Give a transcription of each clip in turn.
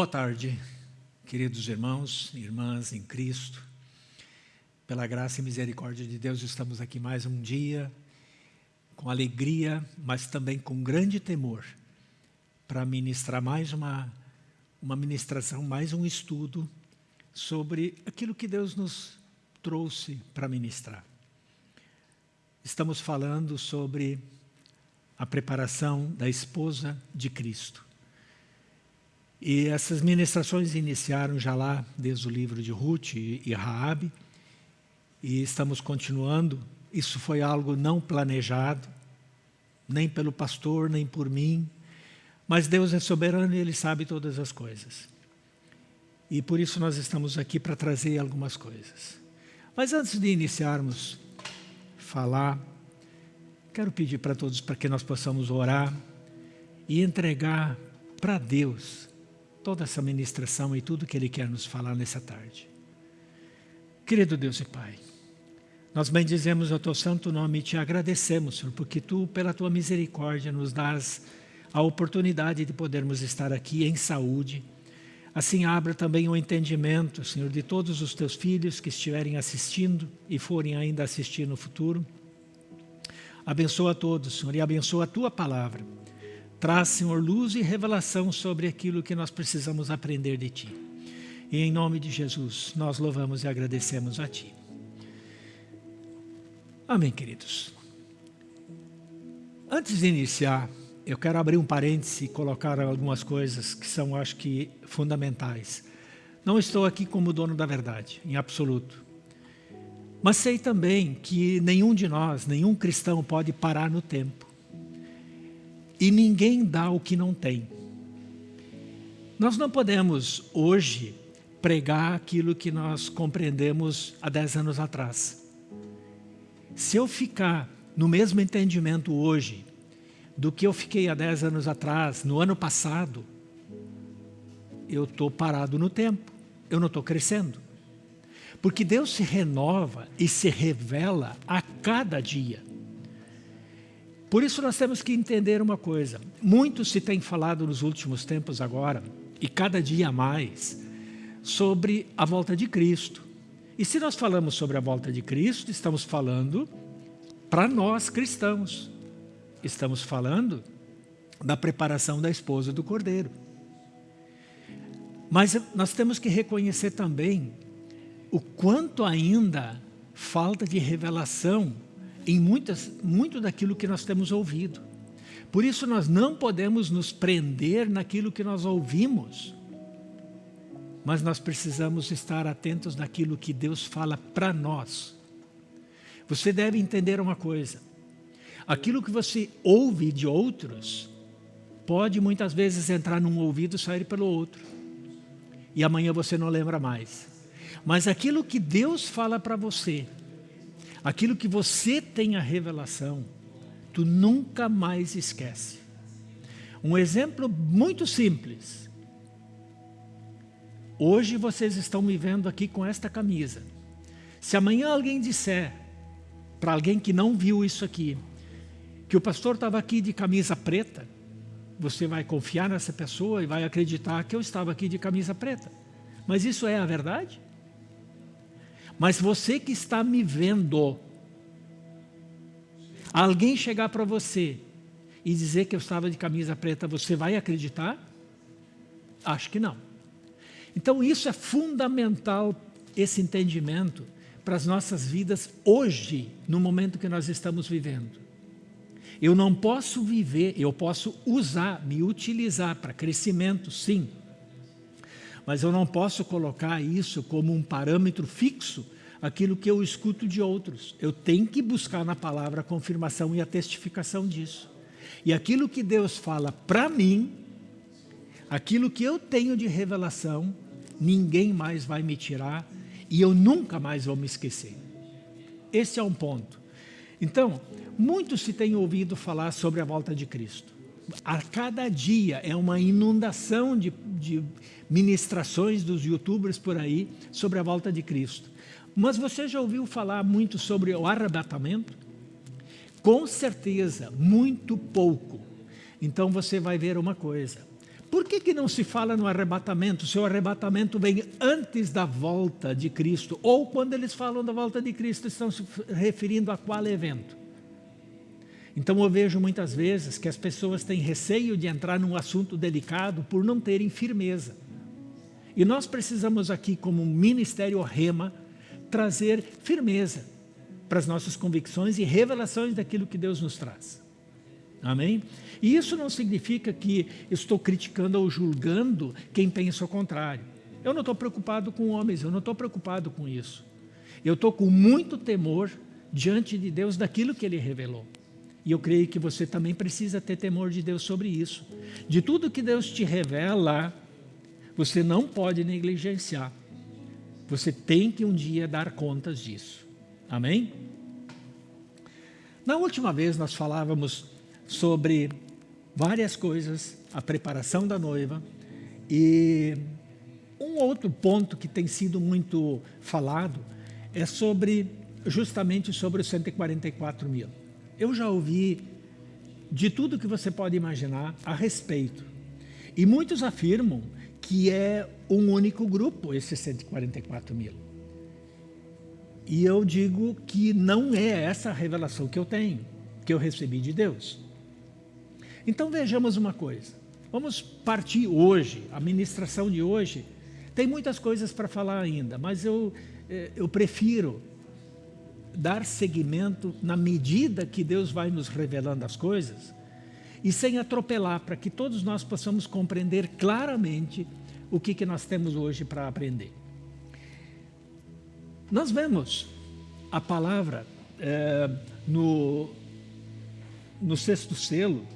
Boa tarde, queridos irmãos e irmãs em Cristo. Pela graça e misericórdia de Deus, estamos aqui mais um dia, com alegria, mas também com grande temor, para ministrar mais uma, uma ministração, mais um estudo sobre aquilo que Deus nos trouxe para ministrar. Estamos falando sobre a preparação da esposa de Cristo. E essas ministrações iniciaram já lá, desde o livro de Ruth e Raabe, e estamos continuando. Isso foi algo não planejado, nem pelo pastor, nem por mim, mas Deus é soberano e Ele sabe todas as coisas. E por isso nós estamos aqui para trazer algumas coisas. Mas antes de iniciarmos falar, quero pedir para todos para que nós possamos orar e entregar para Deus toda essa ministração e tudo que Ele quer nos falar nessa tarde. Querido Deus e Pai, nós bendizemos o Teu santo nome e Te agradecemos, Senhor, porque Tu, pela Tua misericórdia, nos dás a oportunidade de podermos estar aqui em saúde. Assim, abra também o entendimento, Senhor, de todos os Teus filhos que estiverem assistindo e forem ainda assistir no futuro. Abençoa a todos, Senhor, e abençoa a Tua palavra Traz, Senhor, luz e revelação sobre aquilo que nós precisamos aprender de Ti. E em nome de Jesus, nós louvamos e agradecemos a Ti. Amém, queridos. Antes de iniciar, eu quero abrir um parêntese e colocar algumas coisas que são, acho que, fundamentais. Não estou aqui como dono da verdade, em absoluto. Mas sei também que nenhum de nós, nenhum cristão pode parar no tempo. E ninguém dá o que não tem. Nós não podemos hoje pregar aquilo que nós compreendemos há 10 anos atrás. Se eu ficar no mesmo entendimento hoje do que eu fiquei há 10 anos atrás, no ano passado, eu estou parado no tempo, eu não estou crescendo. Porque Deus se renova e se revela a cada dia. Por isso nós temos que entender uma coisa. Muito se tem falado nos últimos tempos agora, e cada dia mais, sobre a volta de Cristo. E se nós falamos sobre a volta de Cristo, estamos falando para nós cristãos. Estamos falando da preparação da esposa do Cordeiro. Mas nós temos que reconhecer também o quanto ainda falta de revelação em muitas, muito daquilo que nós temos ouvido. Por isso nós não podemos nos prender naquilo que nós ouvimos, mas nós precisamos estar atentos naquilo que Deus fala para nós. Você deve entender uma coisa, aquilo que você ouve de outros, pode muitas vezes entrar num ouvido e sair pelo outro, e amanhã você não lembra mais. Mas aquilo que Deus fala para você, Aquilo que você tem a revelação, tu nunca mais esquece. Um exemplo muito simples. Hoje vocês estão me vendo aqui com esta camisa. Se amanhã alguém disser, para alguém que não viu isso aqui, que o pastor estava aqui de camisa preta, você vai confiar nessa pessoa e vai acreditar que eu estava aqui de camisa preta. Mas isso é a verdade? Mas você que está me vendo, alguém chegar para você e dizer que eu estava de camisa preta, você vai acreditar? Acho que não. Então isso é fundamental, esse entendimento, para as nossas vidas hoje, no momento que nós estamos vivendo. Eu não posso viver, eu posso usar, me utilizar para crescimento, sim, mas eu não posso colocar isso como um parâmetro fixo aquilo que eu escuto de outros. Eu tenho que buscar na palavra a confirmação e a testificação disso. E aquilo que Deus fala para mim, aquilo que eu tenho de revelação, ninguém mais vai me tirar e eu nunca mais vou me esquecer. Esse é um ponto. Então, muito se tem ouvido falar sobre a volta de Cristo a cada dia é uma inundação de, de ministrações dos youtubers por aí sobre a volta de Cristo. Mas você já ouviu falar muito sobre o arrebatamento? Com certeza, muito pouco. Então você vai ver uma coisa. Por que, que não se fala no arrebatamento? Se o arrebatamento vem antes da volta de Cristo, ou quando eles falam da volta de Cristo, estão se referindo a qual evento? Então eu vejo muitas vezes que as pessoas têm receio de entrar num assunto delicado por não terem firmeza. E nós precisamos aqui, como Ministério Rema, trazer firmeza para as nossas convicções e revelações daquilo que Deus nos traz. Amém? E isso não significa que estou criticando ou julgando quem pensa o contrário. Eu não estou preocupado com homens, eu não estou preocupado com isso. Eu estou com muito temor diante de Deus daquilo que Ele revelou. E eu creio que você também precisa ter temor de Deus sobre isso. De tudo que Deus te revela, você não pode negligenciar. Você tem que um dia dar contas disso. Amém? Na última vez nós falávamos sobre várias coisas, a preparação da noiva e um outro ponto que tem sido muito falado é sobre, justamente sobre os 144 mil. Eu já ouvi de tudo que você pode imaginar a respeito. E muitos afirmam que é um único grupo, esses 144 mil. E eu digo que não é essa a revelação que eu tenho, que eu recebi de Deus. Então vejamos uma coisa. Vamos partir hoje, a ministração de hoje. Tem muitas coisas para falar ainda, mas eu, eh, eu prefiro dar seguimento na medida que Deus vai nos revelando as coisas e sem atropelar, para que todos nós possamos compreender claramente o que, que nós temos hoje para aprender. Nós vemos a palavra é, no, no sexto selo,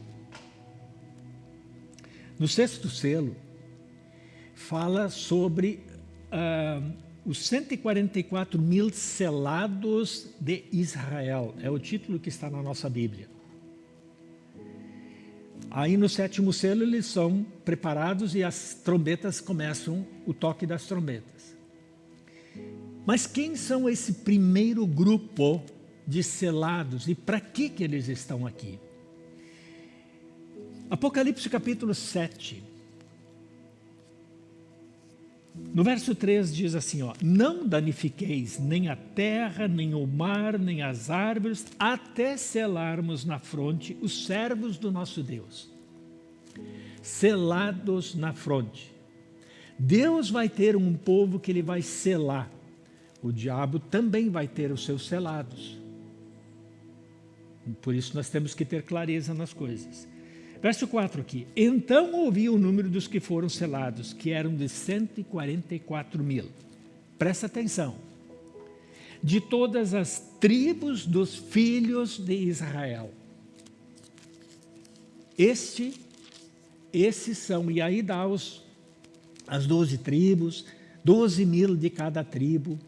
no sexto selo, fala sobre uh, os 144 mil selados de Israel. É o título que está na nossa Bíblia. Aí no sétimo selo eles são preparados e as trombetas começam o toque das trombetas. Mas quem são esse primeiro grupo de selados e para que, que eles estão aqui? Apocalipse capítulo 7. No verso 3 diz assim, ó, não danifiqueis nem a terra, nem o mar, nem as árvores, até selarmos na fronte os servos do nosso Deus. Selados na fronte. Deus vai ter um povo que ele vai selar. O diabo também vai ter os seus selados. Por isso nós temos que ter clareza nas coisas. Verso 4 aqui. Então ouvi o número dos que foram selados, que eram de 144 mil. Presta atenção. De todas as tribos dos filhos de Israel. Este, esses são, e aí dá os, as 12 tribos, 12 mil de cada tribo.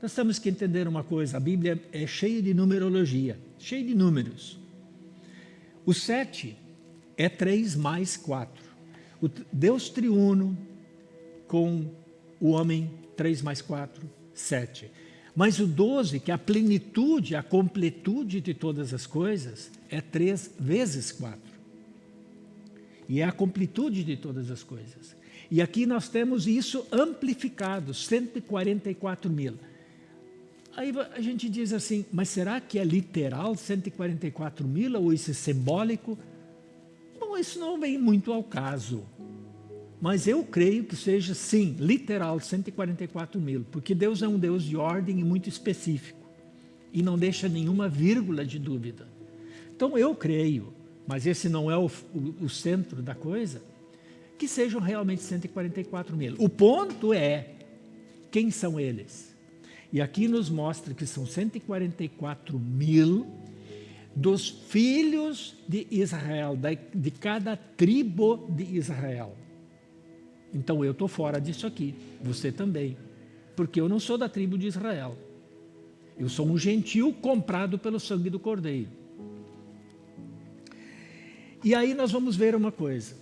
Nós temos que entender uma coisa, a Bíblia é cheia de numerologia, cheia de números. O sete é 3 mais 4. O Deus triuno com o homem, 3 mais 4, 7. Mas o 12, que é a plenitude, a completude de todas as coisas, é 3 vezes 4. E é a completude de todas as coisas. E aqui nós temos isso amplificado, 144 mil. Aí a gente diz assim, mas será que é literal 144 mil ou isso é simbólico? Isso não vem muito ao caso. Mas eu creio que seja, sim, literal, 144 mil, porque Deus é um Deus de ordem e muito específico, e não deixa nenhuma vírgula de dúvida. Então eu creio, mas esse não é o, o, o centro da coisa, que sejam realmente 144 mil. O ponto é, quem são eles? E aqui nos mostra que são 144 mil dos filhos de Israel, de cada tribo de Israel. Então eu estou fora disso aqui, você também, porque eu não sou da tribo de Israel. Eu sou um gentil comprado pelo sangue do Cordeiro. E aí nós vamos ver uma coisa.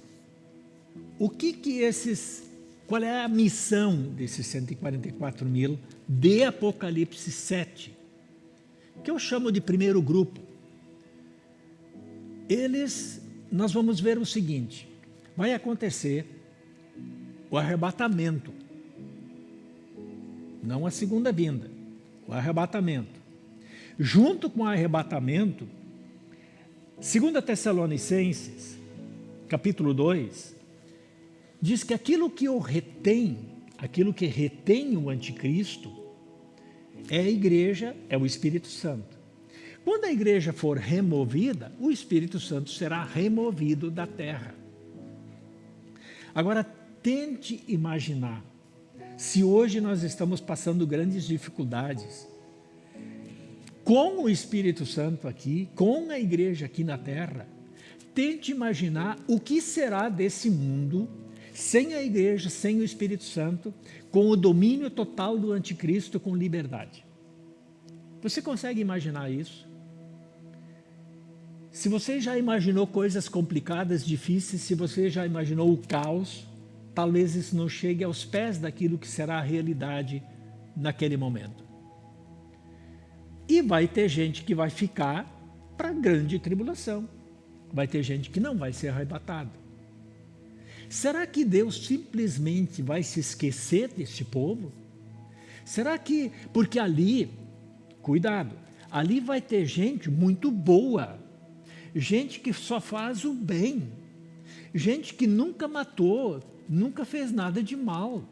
O que que esses, qual é a missão desses 144 mil de Apocalipse 7? Que eu chamo de primeiro grupo eles, nós vamos ver o seguinte, vai acontecer o arrebatamento. Não a segunda vinda, o arrebatamento. Junto com o arrebatamento, 2 Tessalonicenses, capítulo 2, diz que aquilo que o retém, aquilo que retém o anticristo, é a igreja, é o Espírito Santo. Quando a igreja for removida, o Espírito Santo será removido da terra. Agora, tente imaginar, se hoje nós estamos passando grandes dificuldades, com o Espírito Santo aqui, com a igreja aqui na terra, tente imaginar o que será desse mundo sem a igreja, sem o Espírito Santo, com o domínio total do anticristo, com liberdade. Você consegue imaginar isso? Se você já imaginou coisas complicadas, difíceis, se você já imaginou o caos, talvez isso não chegue aos pés daquilo que será a realidade naquele momento. E vai ter gente que vai ficar para grande tribulação. Vai ter gente que não vai ser arrebatado. Será que Deus simplesmente vai se esquecer deste povo? Será que, porque ali, cuidado, ali vai ter gente muito boa, gente que só faz o bem, gente que nunca matou, nunca fez nada de mal,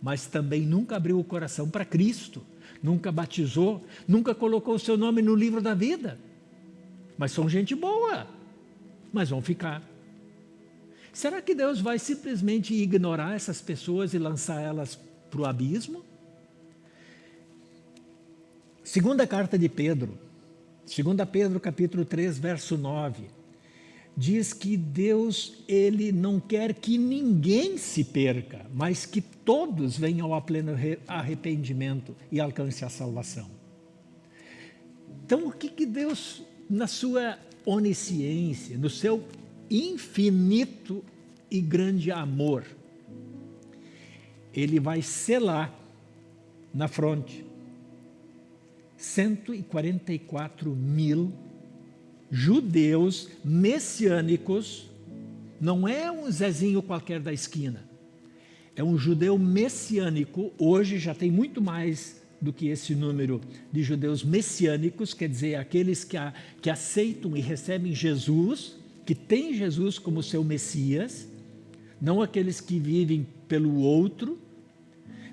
mas também nunca abriu o coração para Cristo, nunca batizou, nunca colocou o seu nome no livro da vida. Mas são gente boa, mas vão ficar. Será que Deus vai simplesmente ignorar essas pessoas e lançar elas para o abismo? Segunda carta de Pedro, 2 Pedro capítulo 3, verso 9, diz que Deus ele não quer que ninguém se perca, mas que todos venham ao pleno arrependimento e alcance a salvação. Então, o que, que Deus, na sua onisciência, no seu infinito e grande amor, ele vai selar na fronte 144 mil judeus messiânicos, não é um Zezinho qualquer da esquina, é um judeu messiânico, hoje já tem muito mais do que esse número de judeus messiânicos, quer dizer, aqueles que, a, que aceitam e recebem Jesus, que têm Jesus como seu Messias, não aqueles que vivem pelo outro,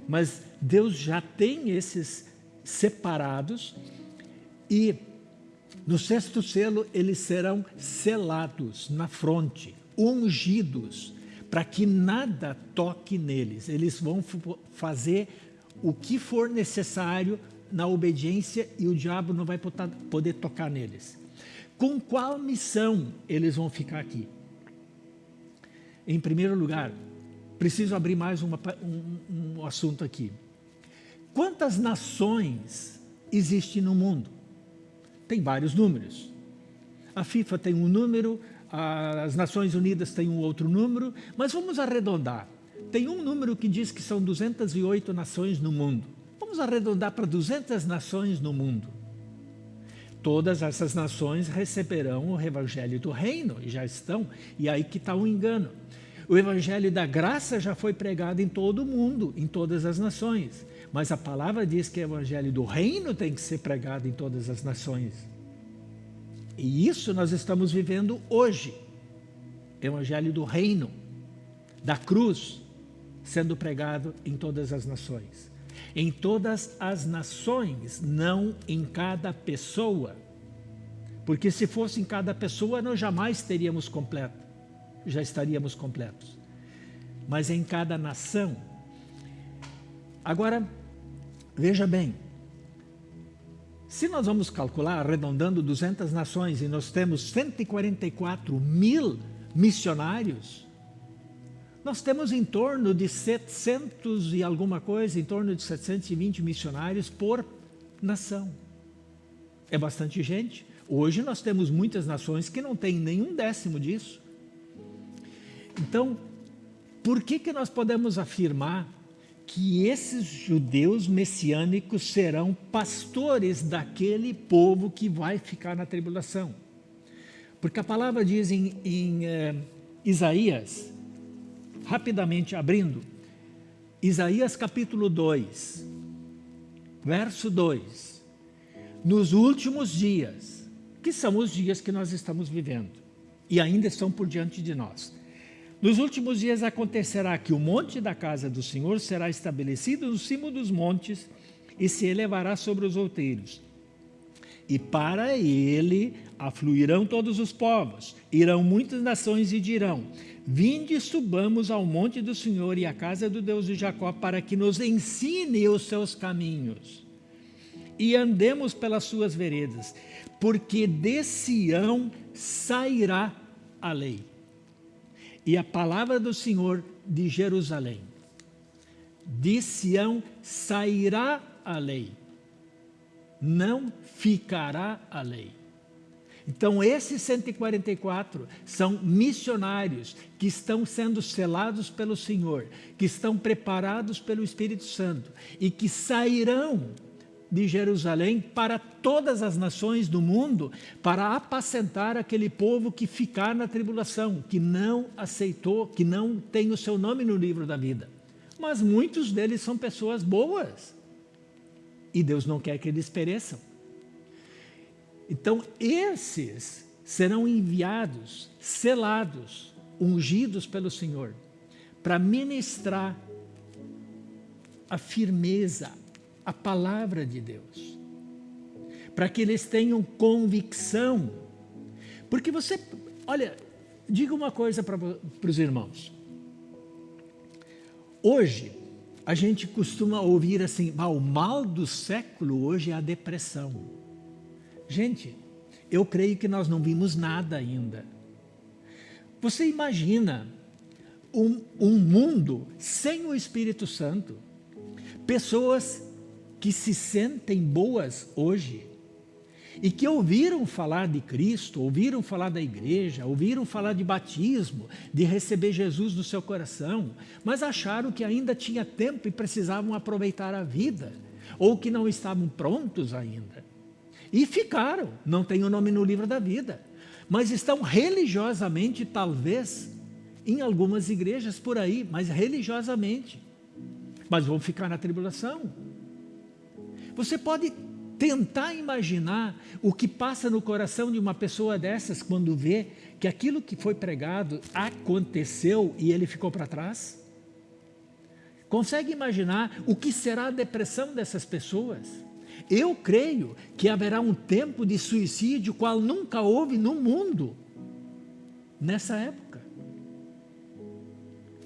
mas Deus já tem esses separados e no sexto selo eles serão selados na fronte, ungidos, para que nada toque neles. Eles vão fazer o que for necessário na obediência e o diabo não vai poder tocar neles. Com qual missão eles vão ficar aqui? Em primeiro lugar, preciso abrir mais uma, um, um assunto aqui. Quantas nações existem no mundo? Tem vários números. A FIFA tem um número, as Nações Unidas têm um outro número, mas vamos arredondar. Tem um número que diz que são 208 nações no mundo. Vamos arredondar para 200 nações no mundo. Todas essas nações receberão o Evangelho do Reino, e já estão, e aí que está o engano. O Evangelho da Graça já foi pregado em todo o mundo, em todas as nações. Mas a palavra diz que o evangelho do reino tem que ser pregado em todas as nações. E isso nós estamos vivendo hoje. Evangelho do reino, da cruz, sendo pregado em todas as nações. Em todas as nações, não em cada pessoa. Porque se fosse em cada pessoa, nós jamais teríamos completo. Já estaríamos completos. Mas em cada nação. Agora, Veja bem, se nós vamos calcular, arredondando 200 nações, e nós temos 144 mil missionários, nós temos em torno de 700 e alguma coisa, em torno de 720 missionários por nação. É bastante gente. Hoje nós temos muitas nações que não têm nenhum décimo disso. Então, por que, que nós podemos afirmar que esses judeus messiânicos serão pastores daquele povo que vai ficar na tribulação. Porque a palavra diz em, em é, Isaías, rapidamente abrindo, Isaías capítulo 2, verso 2. Nos últimos dias, que são os dias que nós estamos vivendo, e ainda estão por diante de nós. Nos últimos dias acontecerá que o monte da casa do Senhor será estabelecido no cimo dos montes e se elevará sobre os outeiros. E para ele afluirão todos os povos, irão muitas nações e dirão, Vinde, subamos ao monte do Senhor e à casa do Deus de Jacó, para que nos ensine os seus caminhos e andemos pelas suas veredas, porque de Sião sairá a lei e a palavra do Senhor de Jerusalém. De Sião sairá a lei, não ficará a lei. Então, esses 144 são missionários que estão sendo selados pelo Senhor, que estão preparados pelo Espírito Santo e que sairão de Jerusalém para todas as nações do mundo para apacentar aquele povo que ficar na tribulação, que não aceitou, que não tem o seu nome no livro da vida. Mas muitos deles são pessoas boas e Deus não quer que eles pereçam. Então, esses serão enviados, selados, ungidos pelo Senhor, para ministrar a firmeza, a palavra de Deus. Para que eles tenham convicção. Porque você, olha, diga uma coisa para os irmãos. Hoje, a gente costuma ouvir assim, ah, o mal do século hoje é a depressão. Gente, eu creio que nós não vimos nada ainda. Você imagina um, um mundo sem o Espírito Santo? Pessoas que se sentem boas hoje e que ouviram falar de Cristo, ouviram falar da igreja, ouviram falar de batismo, de receber Jesus no seu coração, mas acharam que ainda tinha tempo e precisavam aproveitar a vida, ou que não estavam prontos ainda. E ficaram, não tem o nome no livro da vida. Mas estão religiosamente, talvez, em algumas igrejas por aí, mas religiosamente. Mas vão ficar na tribulação. Você pode tentar imaginar o que passa no coração de uma pessoa dessas quando vê que aquilo que foi pregado aconteceu e ele ficou para trás? Consegue imaginar o que será a depressão dessas pessoas? Eu creio que haverá um tempo de suicídio qual nunca houve no mundo nessa época.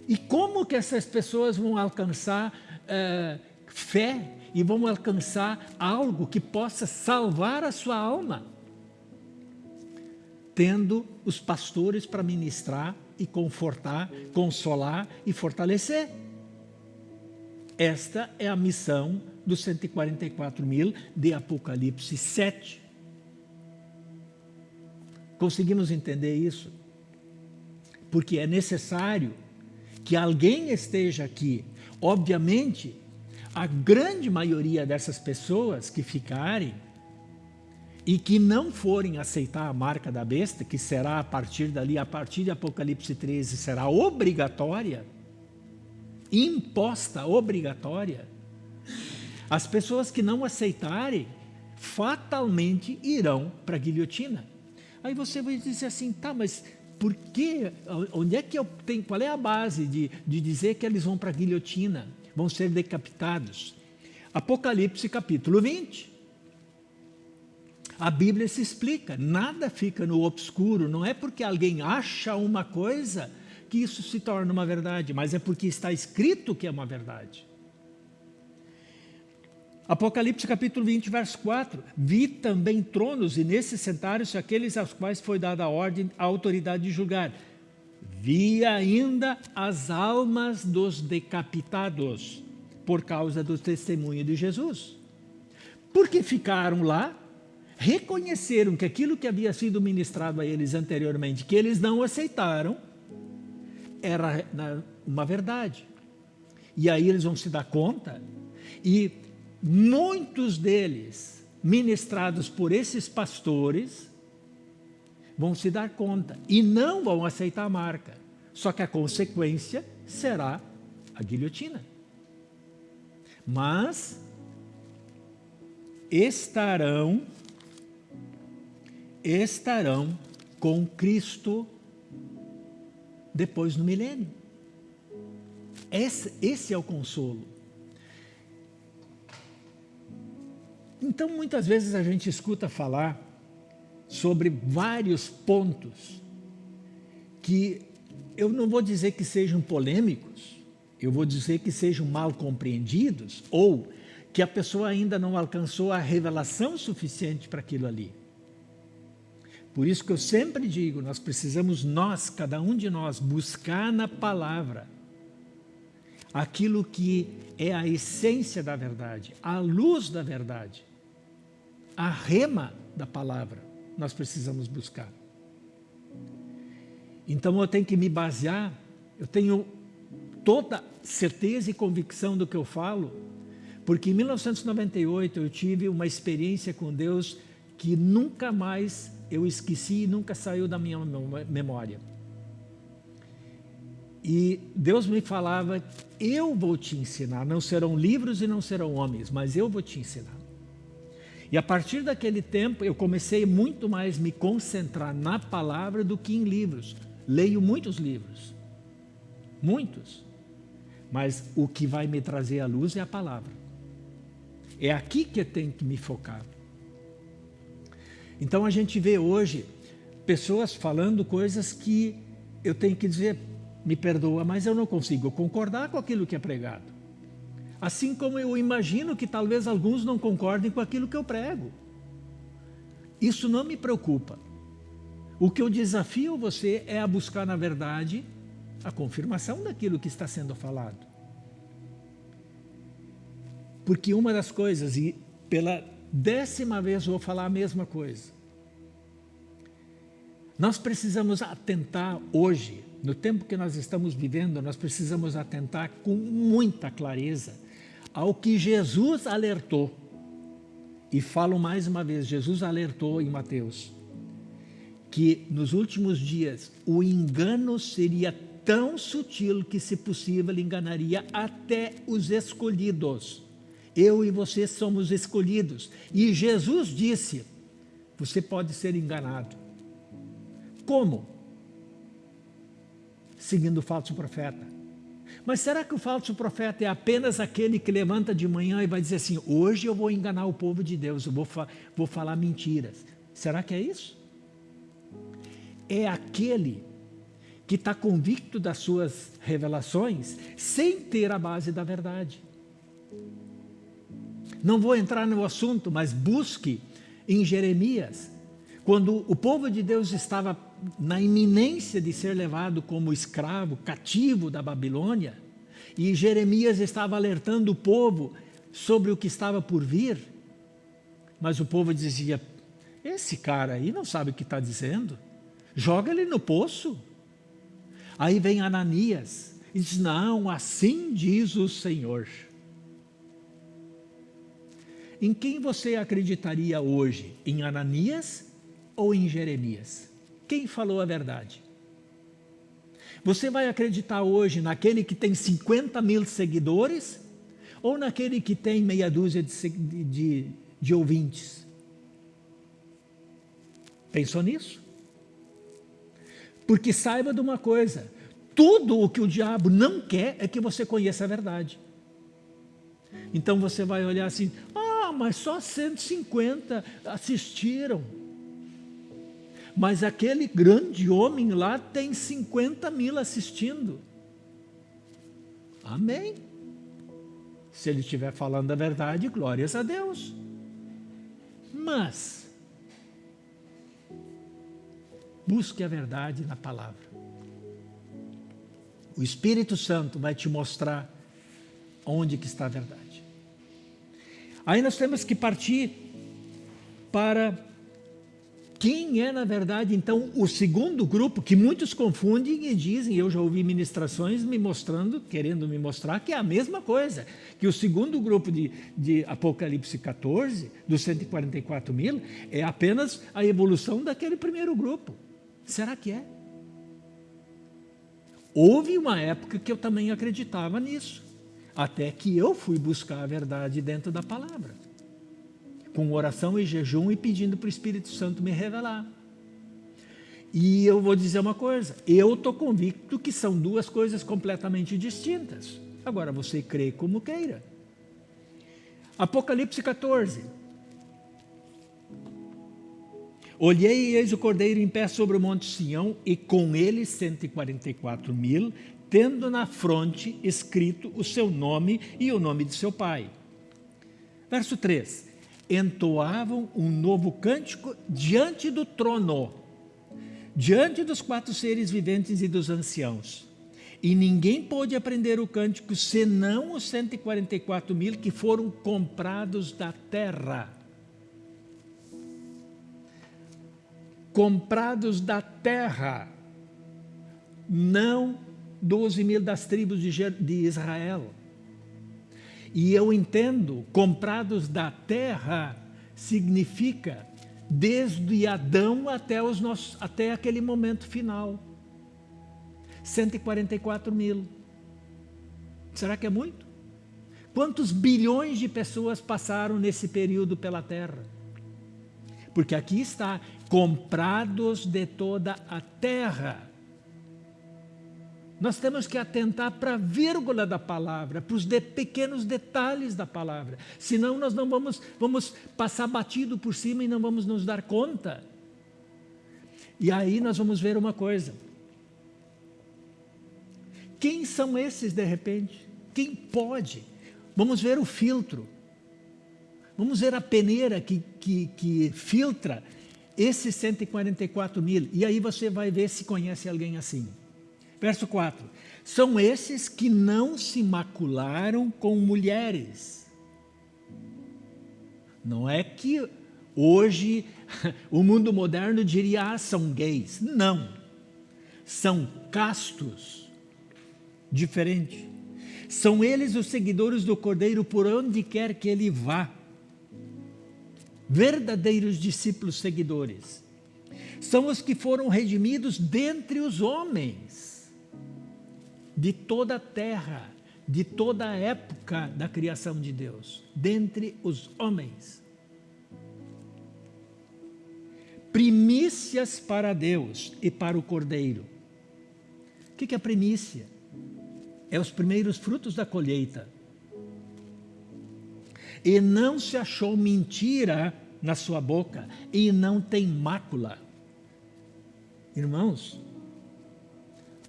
E como que essas pessoas vão alcançar uh, fé e vão alcançar algo que possa salvar a sua alma? Tendo os pastores para ministrar e confortar, consolar e fortalecer. Esta é a missão dos 144 mil de Apocalipse 7. Conseguimos entender isso? Porque é necessário que alguém esteja aqui. Obviamente, a grande maioria dessas pessoas que ficarem e que não forem aceitar a marca da besta, que será a partir dali, a partir de Apocalipse 13, será obrigatória, imposta, obrigatória, as pessoas que não aceitarem, fatalmente irão para a guilhotina. Aí você vai dizer assim, tá, mas por que, onde é que eu tenho, qual é a base de, de dizer que eles vão para a guilhotina, vão ser decapitados? Apocalipse capítulo 20. A Bíblia se explica, nada fica no obscuro, não é porque alguém acha uma coisa que isso se torna uma verdade, mas é porque está escrito que é uma verdade. Apocalipse capítulo 20, verso 4. Vi também tronos, e nesses sentaram-se aqueles aos quais foi dada a ordem, a autoridade de julgar. Vi ainda as almas dos decapitados, por causa do testemunho de Jesus. Porque ficaram lá, reconheceram que aquilo que havia sido ministrado a eles anteriormente, que eles não aceitaram, era uma verdade. E aí eles vão se dar conta e muitos deles, ministrados por esses pastores, vão se dar conta e não vão aceitar a marca. Só que a consequência será a guilhotina. Mas estarão estarão com Cristo depois no milênio. Esse, esse é o consolo. Então, muitas vezes a gente escuta falar sobre vários pontos que eu não vou dizer que sejam polêmicos, eu vou dizer que sejam mal compreendidos ou que a pessoa ainda não alcançou a revelação suficiente para aquilo ali. Por isso que eu sempre digo, nós precisamos, nós, cada um de nós, buscar na palavra aquilo que é a essência da verdade, a luz da verdade, a rema da palavra, nós precisamos buscar. Então eu tenho que me basear, eu tenho toda certeza e convicção do que eu falo, porque em 1998 eu tive uma experiência com Deus que nunca mais eu esqueci e nunca saiu da minha memória. E Deus me falava, eu vou te ensinar, não serão livros e não serão homens, mas eu vou te ensinar. E a partir daquele tempo eu comecei muito mais me concentrar na palavra do que em livros. Leio muitos livros, muitos, mas o que vai me trazer a luz é a palavra. É aqui que eu tenho que me focar. Então a gente vê hoje pessoas falando coisas que eu tenho que dizer, me perdoa, mas eu não consigo concordar com aquilo que é pregado. Assim como eu imagino que talvez alguns não concordem com aquilo que eu prego. Isso não me preocupa. O que eu desafio você é a buscar, na verdade, a confirmação daquilo que está sendo falado. Porque uma das coisas, e pela décima vez vou falar a mesma coisa, nós precisamos atentar hoje, no tempo que nós estamos vivendo, nós precisamos atentar com muita clareza ao que Jesus alertou. E falo mais uma vez, Jesus alertou em Mateus que nos últimos dias o engano seria tão sutil que, se possível, enganaria até os escolhidos. Eu e você somos escolhidos. E Jesus disse, você pode ser enganado. Como? Seguindo o falso profeta. Mas será que o falso profeta é apenas aquele que levanta de manhã e vai dizer assim, hoje eu vou enganar o povo de Deus, eu vou, fa vou falar mentiras. Será que é isso? É aquele que está convicto das suas revelações sem ter a base da verdade. Não vou entrar no assunto, mas busque em Jeremias, quando o povo de Deus estava na iminência de ser levado como escravo, cativo da Babilônia, e Jeremias estava alertando o povo sobre o que estava por vir, mas o povo dizia, esse cara aí não sabe o que está dizendo, joga ele no poço. Aí vem Ananias e diz, não, assim diz o Senhor. Em quem você acreditaria hoje? Em Ananias ou em Jeremias? Quem falou a verdade? Você vai acreditar hoje naquele que tem 50 mil seguidores ou naquele que tem meia dúzia de, de, de ouvintes? Pensou nisso? Porque saiba de uma coisa, tudo o que o diabo não quer é que você conheça a verdade. Então você vai olhar assim, ah, mas só 150 assistiram. Mas aquele grande homem lá tem 50 mil assistindo. Amém. Se ele estiver falando a verdade, glórias a Deus. Mas, busque a verdade na palavra. O Espírito Santo vai te mostrar onde que está a verdade. Aí nós temos que partir para quem é, na verdade, então, o segundo grupo, que muitos confundem e dizem, eu já ouvi ministrações me mostrando, querendo me mostrar, que é a mesma coisa, que o segundo grupo de, de Apocalipse 14, dos 144 mil, é apenas a evolução daquele primeiro grupo. Será que é? Houve uma época que eu também acreditava nisso, até que eu fui buscar a verdade dentro da palavra, com oração e jejum e pedindo para o Espírito Santo me revelar. E eu vou dizer uma coisa, eu estou convicto que são duas coisas completamente distintas. Agora você crê como queira. Apocalipse 14. Olhei e eis o cordeiro em pé sobre o monte Sião e com ele 144 mil, tendo na fronte escrito o seu nome e o nome de seu pai. Verso 3. Entoavam um novo cântico diante do trono, diante dos quatro seres viventes e dos anciãos. E ninguém pôde aprender o cântico senão os 144 mil que foram comprados da terra. Comprados da terra, não 12 mil das tribos de Israel. E eu entendo, comprados da terra significa desde Adão até, os nossos, até aquele momento final. 144 mil. Será que é muito? Quantos bilhões de pessoas passaram nesse período pela terra? Porque aqui está, comprados de toda a terra. Nós temos que atentar para a vírgula da palavra, para os de pequenos detalhes da palavra. Senão nós não vamos, vamos passar batido por cima e não vamos nos dar conta. E aí nós vamos ver uma coisa. Quem são esses de repente? Quem pode? Vamos ver o filtro. Vamos ver a peneira que, que, que filtra esses 144 mil. E aí você vai ver se conhece alguém assim. Verso 4. São esses que não se macularam com mulheres. Não é que hoje o mundo moderno diria, ah, são gays. Não. São castos diferente. São eles os seguidores do Cordeiro por onde quer que ele vá. Verdadeiros discípulos seguidores. São os que foram redimidos dentre os homens, de toda a terra, de toda a época da criação de Deus, dentre os homens. Primícias para Deus e para o Cordeiro. O que é primícia? é os primeiros frutos da colheita. E não se achou mentira na sua boca, e não tem mácula. Irmãos,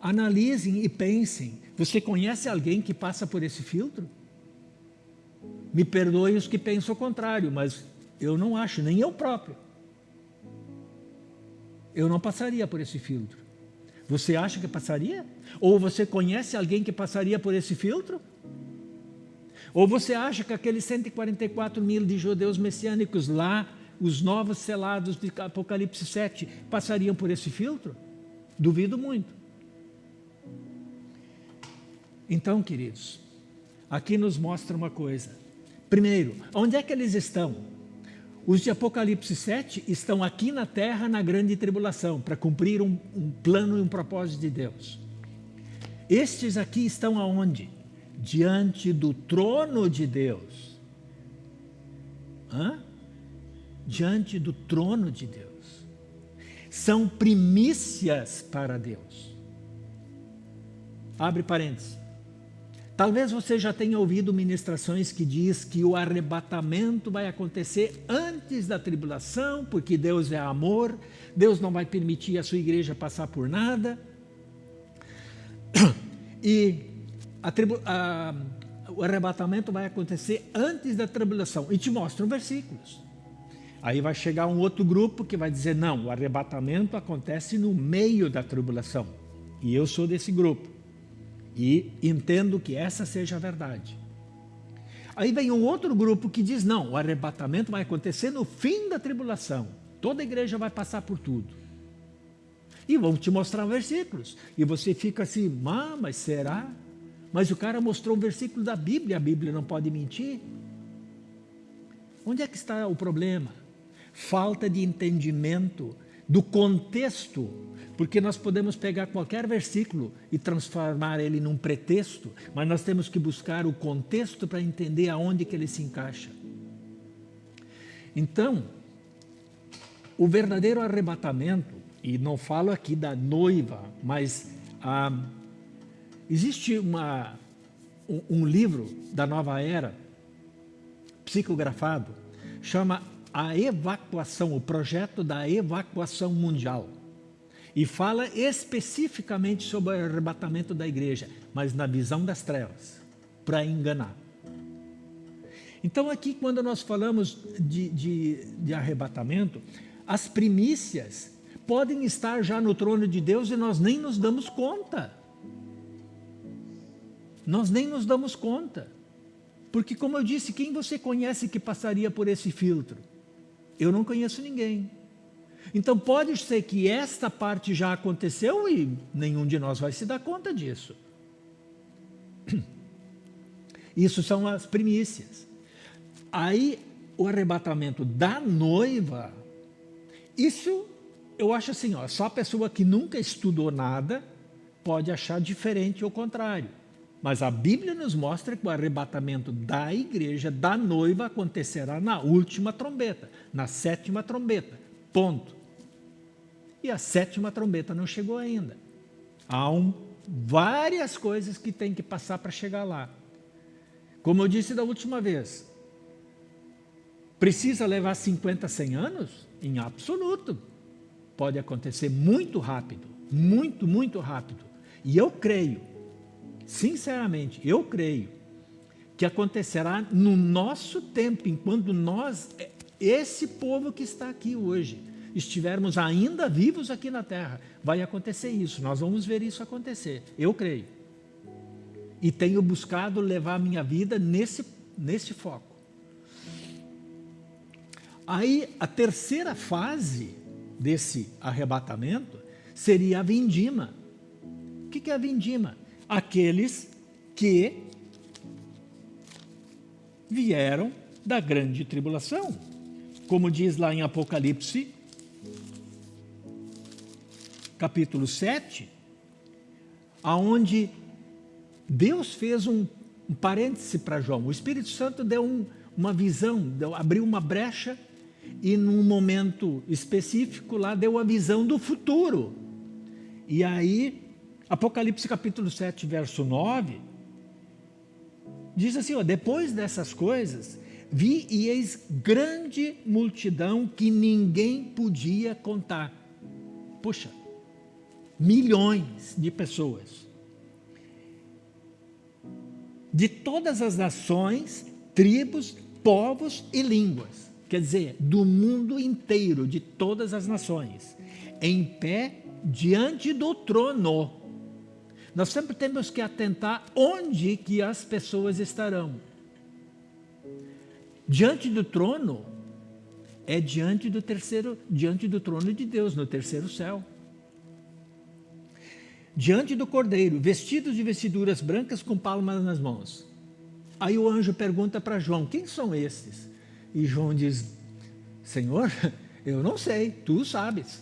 analisem e pensem, você conhece alguém que passa por esse filtro? Me perdoem os que pensam o contrário, mas eu não acho, nem eu próprio. Eu não passaria por esse filtro. Você acha que passaria? Ou você conhece alguém que passaria por esse filtro? Ou você acha que aqueles 144 mil de judeus messiânicos lá, os novos selados de Apocalipse 7, passariam por esse filtro? Duvido muito. Então, queridos, aqui nos mostra uma coisa. Primeiro, onde é que eles estão? Os de Apocalipse 7 estão aqui na terra na grande tribulação, para cumprir um, um plano e um propósito de Deus. Estes aqui estão aonde? Diante do trono de Deus. Hã? Diante do trono de Deus. São primícias para Deus. Abre parênteses. Talvez você já tenha ouvido ministrações que diz que o arrebatamento vai acontecer antes da tribulação, porque Deus é amor, Deus não vai permitir a sua igreja passar por nada. E a a, o arrebatamento vai acontecer antes da tribulação. E te mostram versículos. Aí vai chegar um outro grupo que vai dizer, não, o arrebatamento acontece no meio da tribulação. E eu sou desse grupo. E entendo que essa seja a verdade. Aí vem um outro grupo que diz, não, o arrebatamento vai acontecer no fim da tribulação. Toda a igreja vai passar por tudo. E vão te mostrar versículos. E você fica assim, mas será? Mas o cara mostrou um versículo da Bíblia, a Bíblia não pode mentir. Onde é que está o problema? Falta de entendimento do contexto Porque nós podemos pegar qualquer versículo e transformar ele num pretexto, mas nós temos que buscar o contexto para entender aonde que ele se encaixa. Então, o verdadeiro arrebatamento, e não falo aqui da noiva, mas ah, existe uma, um, um livro da nova era, psicografado, chama A Evacuação, o projeto da evacuação mundial. E fala especificamente sobre o arrebatamento da igreja, mas na visão das trevas, para enganar. Então aqui quando nós falamos de, de, de arrebatamento, as primícias podem estar já no trono de Deus e nós nem nos damos conta. Nós nem nos damos conta. Porque, como eu disse, quem você conhece que passaria por esse filtro? Eu não conheço ninguém. Então, pode ser que esta parte já aconteceu e nenhum de nós vai se dar conta disso. Isso são as primícias. Aí, o arrebatamento da noiva isso eu acho assim, ó, só a pessoa que nunca estudou nada pode achar diferente ou contrário. Mas a Bíblia nos mostra que o arrebatamento da igreja, da noiva, acontecerá na última trombeta, na sétima trombeta. Ponto. E a sétima trombeta não chegou ainda. Há um, várias coisas que tem que passar para chegar lá. Como eu disse da última vez, precisa levar 50, 100 anos? Em absoluto. Pode acontecer muito rápido, muito, muito rápido. E eu creio, sinceramente, eu creio, que acontecerá no nosso tempo, enquanto nós, esse povo que está aqui hoje, estivermos ainda vivos aqui na terra, vai acontecer isso, nós vamos ver isso acontecer, eu creio. E tenho buscado levar a minha vida nesse, nesse foco. Aí a terceira fase desse arrebatamento seria a vindima. O que é a vindima? Aqueles que vieram da grande tribulação. Como diz lá em Apocalipse, capítulo 7, aonde Deus fez um, um parêntese para João. O Espírito Santo deu um, uma visão, deu, abriu uma brecha e num momento específico lá deu a visão do futuro. E aí, Apocalipse capítulo 7, verso 9, diz assim, ó, depois dessas coisas, vi e eis grande multidão que ninguém podia contar. Puxa, milhões de pessoas. De todas as nações, tribos, povos e línguas quer dizer, do mundo inteiro, de todas as nações, em pé diante do trono. Nós sempre temos que atentar onde que as pessoas estarão. Diante do trono é diante do terceiro, diante do trono de Deus, no terceiro céu. Diante do cordeiro, vestidos de vestiduras brancas com palmas nas mãos. Aí o anjo pergunta para João, quem são esses? E João diz, Senhor, eu não sei, tu sabes.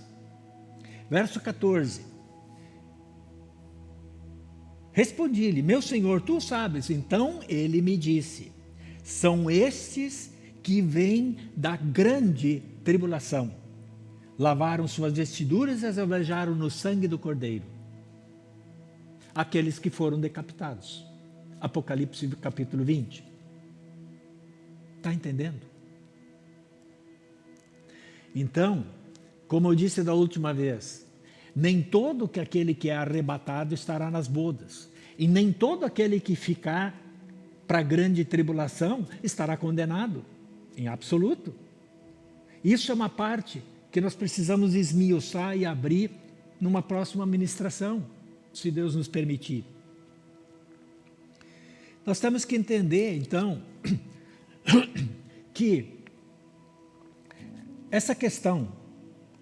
Verso 14. Respondi-lhe, meu Senhor, tu sabes. Então ele me disse, são estes que vêm da grande tribulação. Lavaram suas vestiduras e as alvejaram no sangue do Cordeiro. Aqueles que foram decapitados. Apocalipse capítulo 20. Está entendendo? Então, como eu disse da última vez, nem todo que aquele que é arrebatado estará nas bodas, e nem todo aquele que ficar para a grande tribulação estará condenado, em absoluto. Isso é uma parte que nós precisamos esmiuçar e abrir numa próxima ministração, se Deus nos permitir. Nós temos que entender, então, que essa questão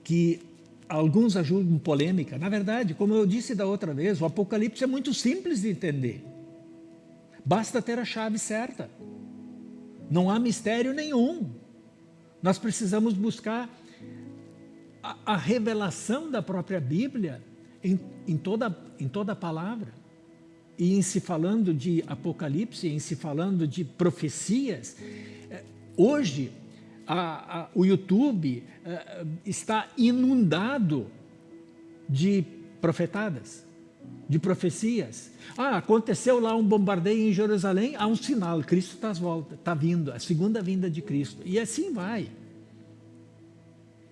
que alguns ajudam polêmica, na verdade, como eu disse da outra vez, o Apocalipse é muito simples de entender. Basta ter a chave certa. Não há mistério nenhum. Nós precisamos buscar a, a revelação da própria Bíblia em, em, toda, em toda a palavra. E em se falando de Apocalipse, em se falando de profecias, eh, hoje a, a, o YouTube a, está inundado de profetadas, de profecias. Ah, aconteceu lá um bombardeio em Jerusalém, há um sinal, Cristo está volta, está vindo, a segunda vinda de Cristo. E assim vai.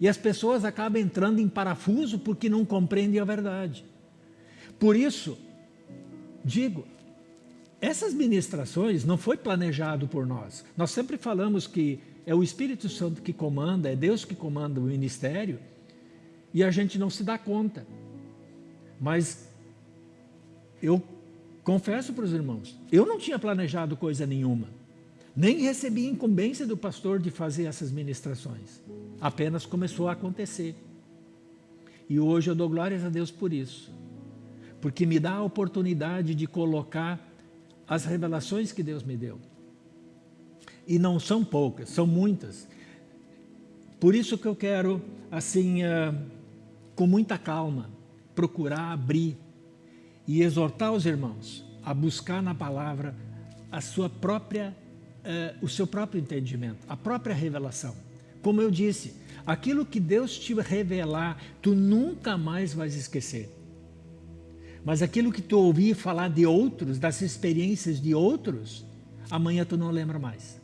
E as pessoas acabam entrando em parafuso porque não compreendem a verdade. Por isso, digo, essas ministrações não foi planejado por nós. Nós sempre falamos que é o Espírito Santo que comanda, é Deus que comanda o ministério, e a gente não se dá conta. Mas eu confesso para os irmãos, eu não tinha planejado coisa nenhuma. Nem recebi incumbência do pastor de fazer essas ministrações. Apenas começou a acontecer. E hoje eu dou glórias a Deus por isso. Porque me dá a oportunidade de colocar as revelações que Deus me deu. E não são poucas, são muitas. Por isso que eu quero, assim, uh, com muita calma, procurar abrir e exortar os irmãos a buscar na palavra a sua própria, eh, o seu próprio entendimento, a própria revelação. Como eu disse, aquilo que Deus te revelar, tu nunca mais vais esquecer. Mas aquilo que tu ouvir falar de outros, das experiências de outros, amanhã tu não lembra mais.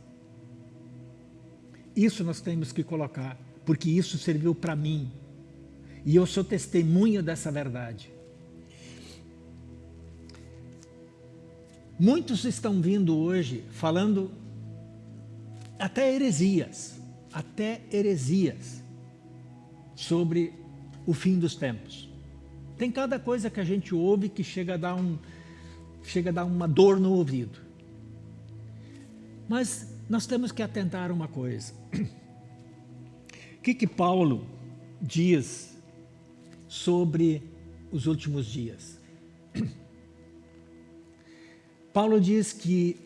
Isso nós temos que colocar, porque isso serviu para mim, e eu sou testemunha dessa verdade. Muitos estão vindo hoje falando até heresias, até heresias sobre o fim dos tempos. Tem cada coisa que a gente ouve que chega a dar, um, chega a dar uma dor no ouvido. Mas nós temos que atentar uma coisa. O que, que Paulo diz sobre os últimos dias. Paulo diz que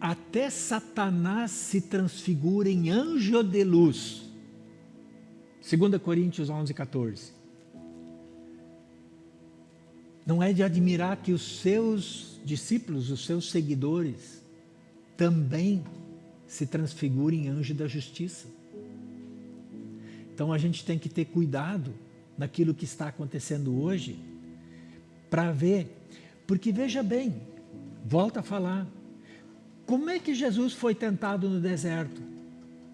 até Satanás se transfigura em anjo de luz. 2 Coríntios 11, 14. Não é de admirar que os seus discípulos, os seus seguidores, também se transfigurem em anjo da justiça. Então a gente tem que ter cuidado naquilo que está acontecendo hoje, para ver, porque veja bem, volta a falar, como é que Jesus foi tentado no deserto?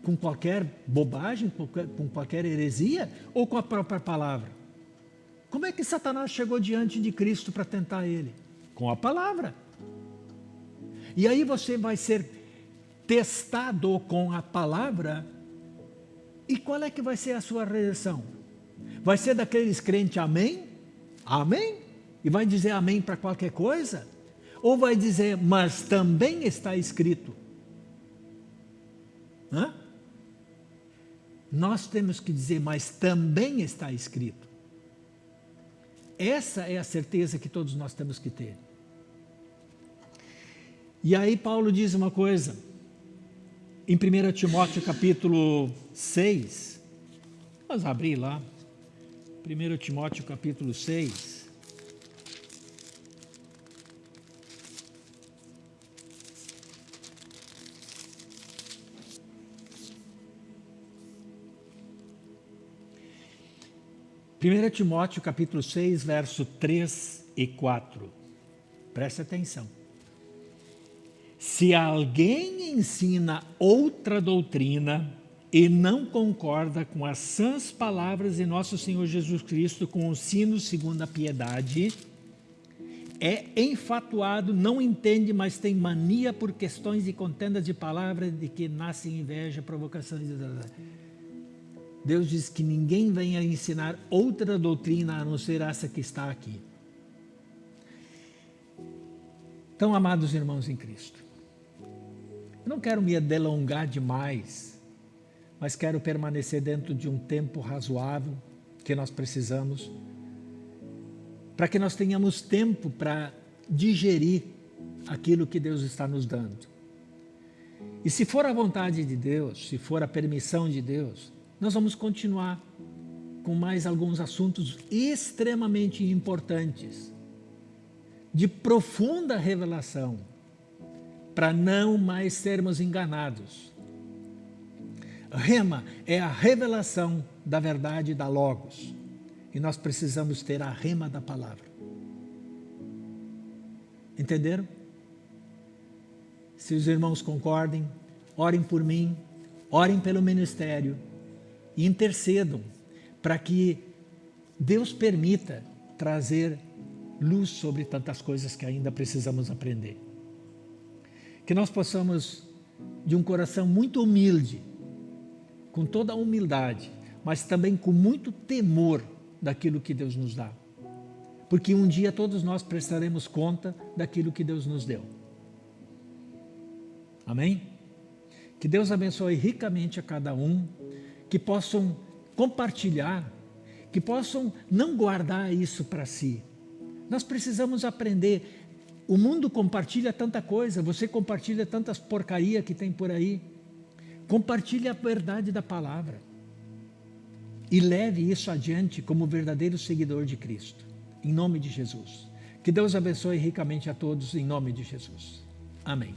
Com qualquer bobagem, com qualquer heresia ou com a própria palavra? Como é que Satanás chegou diante de Cristo para tentar ele? Com a palavra. E aí você vai ser testado com a palavra. E qual é que vai ser a sua reação? Vai ser daqueles crentes amém? Amém? E vai dizer amém para qualquer coisa? Ou vai dizer, mas também está escrito? Hã? Nós temos que dizer, mas também está escrito. Essa é a certeza que todos nós temos que ter. E aí Paulo diz uma coisa, em 1 Timóteo capítulo 6, vamos abrir lá, 1 Timóteo capítulo 6. Primeiro Timóteo capítulo 6, verso 3 e 4. Preste atenção. Se alguém ensina outra doutrina, e não concorda com as sãs palavras de nosso Senhor Jesus Cristo, com o sino segundo a piedade, é enfatuado, não entende, mas tem mania por questões de contendas de palavras, de que nasce inveja, provocações. Deus diz que ninguém venha ensinar outra doutrina a não ser essa que está aqui. Então, amados irmãos em Cristo, eu não quero me delongar demais mas quero permanecer dentro de um tempo razoável que nós precisamos, para que nós tenhamos tempo para digerir aquilo que Deus está nos dando. E se for a vontade de Deus, se for a permissão de Deus, nós vamos continuar. com mais alguns assuntos extremamente importantes, de profunda revelação, para não mais sermos enganados. Rema é a revelação da verdade da Logos. E nós precisamos ter a rema da palavra. Entenderam? Se os irmãos concordem, orem por mim, orem pelo ministério e intercedam para que Deus permita trazer luz sobre tantas coisas que ainda precisamos aprender. Que nós possamos, de um coração muito humilde, com toda a humildade, mas também com muito temor daquilo que Deus nos dá. Porque um dia todos nós prestaremos conta daquilo que Deus nos deu. Amém? Que Deus abençoe ricamente a cada um, que possam compartilhar, que possam não guardar isso para si. Nós precisamos aprender. O mundo compartilha tanta coisa, você compartilha tantas porcaria que tem por aí. Compartilhe a verdade da palavra e leve isso adiante como verdadeiro seguidor de Cristo. Em nome de Jesus. Que Deus abençoe ricamente a todos, em nome de Jesus. Amém.